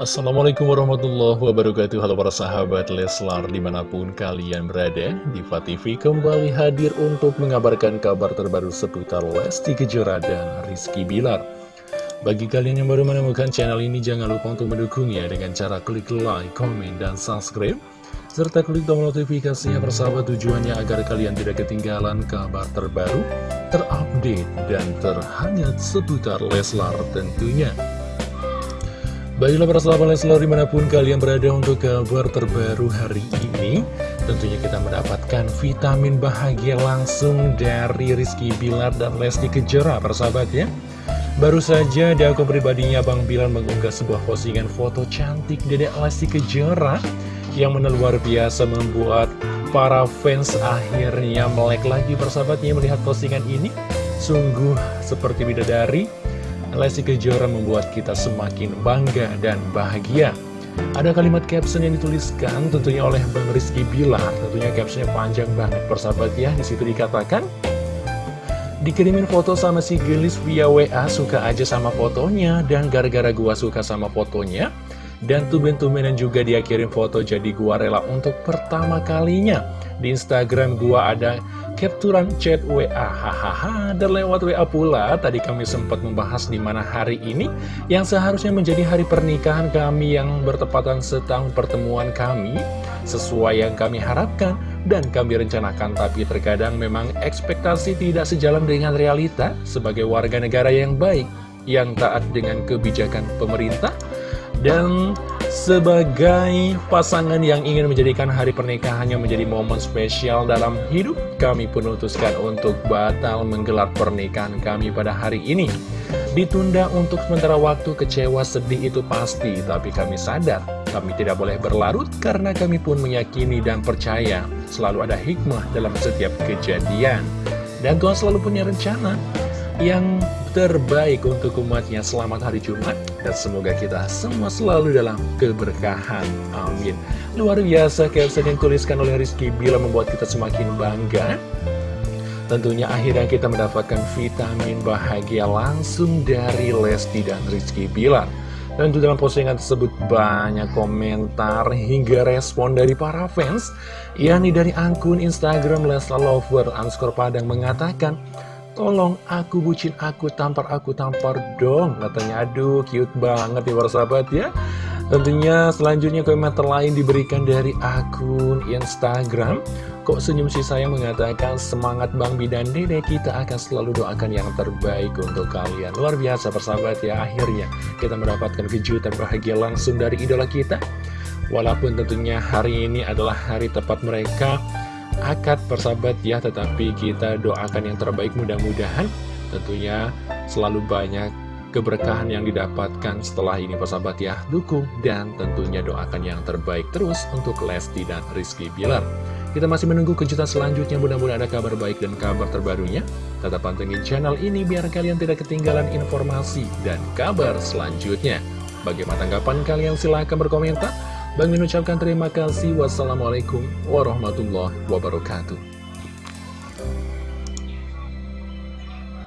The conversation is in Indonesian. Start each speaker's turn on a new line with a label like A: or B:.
A: Assalamualaikum warahmatullahi wabarakatuh Halo para sahabat Leslar di mana pun kalian berada Diva TV kembali hadir untuk mengabarkan kabar terbaru seputar Lesti Kejora dan Rizky Bilar Bagi kalian yang baru menemukan channel ini jangan lupa untuk mendukungnya dengan cara klik like, komen, dan subscribe serta klik tombol notifikasinya persahabat tujuannya agar kalian tidak ketinggalan kabar terbaru, terupdate, dan terhangat seputar Leslar tentunya. Baiklah para sahabat Leslar di mana pun kalian berada untuk kabar terbaru hari ini Tentunya kita mendapatkan vitamin bahagia langsung dari Rizky Bilar dan Lesti Kejora para sahabat ya. Baru saja di akun pribadinya Bang Bilar mengunggah sebuah postingan foto cantik Dedek Lesti Kejora Yang luar biasa membuat para fans akhirnya melek lagi persahabatnya melihat postingan ini. Sungguh seperti bidadari Lesti Kejora membuat kita semakin bangga dan bahagia. Ada kalimat caption yang dituliskan tentunya oleh Bang Rizky Bilar. Tentunya captionnya panjang banget persahabat ya. Di situ dikatakan, Dikirimin foto sama si Gelis via WA, suka aja sama fotonya. Dan gara-gara gua suka sama fotonya, dan tuben-tubenan juga dia kirim foto jadi gua rela untuk pertama kalinya. Di Instagram gua ada capturan chat WA hahaha dan lewat WA pula tadi kami sempat membahas di mana hari ini yang seharusnya menjadi hari pernikahan kami yang bertepatan setahun pertemuan kami sesuai yang kami harapkan dan kami rencanakan. Tapi terkadang memang ekspektasi tidak sejalan dengan realita. Sebagai warga negara yang baik yang taat dengan kebijakan pemerintah dan sebagai pasangan yang ingin menjadikan hari pernikahannya menjadi momen spesial dalam hidup, kami pun memutuskan untuk batal menggelar pernikahan kami pada hari ini. Ditunda untuk sementara waktu kecewa sedih itu pasti, tapi kami sadar kami tidak boleh berlarut karena kami pun meyakini dan percaya selalu ada hikmah dalam setiap kejadian. Dan Tuhan selalu punya rencana yang terbaik untuk umatnya Selamat hari Jumat Dan semoga kita semua selalu dalam keberkahan. Amin. Luar biasa caption yang tuliskan oleh Rizky Bila membuat kita semakin bangga. Tentunya akhirnya kita mendapatkan vitamin bahagia langsung dari Lesti dan Rizky Bilar. Dan dalam postingan tersebut banyak komentar hingga respon dari para fans. Yakni dari akun Instagram Lesla Lover underscore Padang mengatakan Tolong aku bucin aku tampar aku tampar dong Katanya. Aduh cute banget ya para sahabat ya. Tentunya selanjutnya komentar lain diberikan dari akun Instagram. Kok senyum si saya mengatakan semangat Bang Bidan Dede. Kita akan selalu doakan yang terbaik untuk kalian. Luar biasa persahabat ya. Akhirnya kita mendapatkan kejutan bahagia langsung dari idola kita. Walaupun tentunya hari ini adalah hari tepat mereka akad persahabat ya Tetapi kita doakan yang terbaik mudah-mudahan. Tentunya selalu banyak keberkahan yang didapatkan setelah ini persahabat ya. Dukung dan tentunya doakan yang terbaik terus untuk Lesti dan Rizky Bilar. Kita masih menunggu kejutan selanjutnya. Mudah-mudahan ada kabar baik dan kabar terbarunya. Tetap pantengin channel ini biar kalian tidak ketinggalan informasi dan kabar selanjutnya. Bagaimana tanggapan kalian? Silahkan berkomentar Bang mengucapkan terima kasih. Wassalamualaikum warahmatullahi wabarakatuh.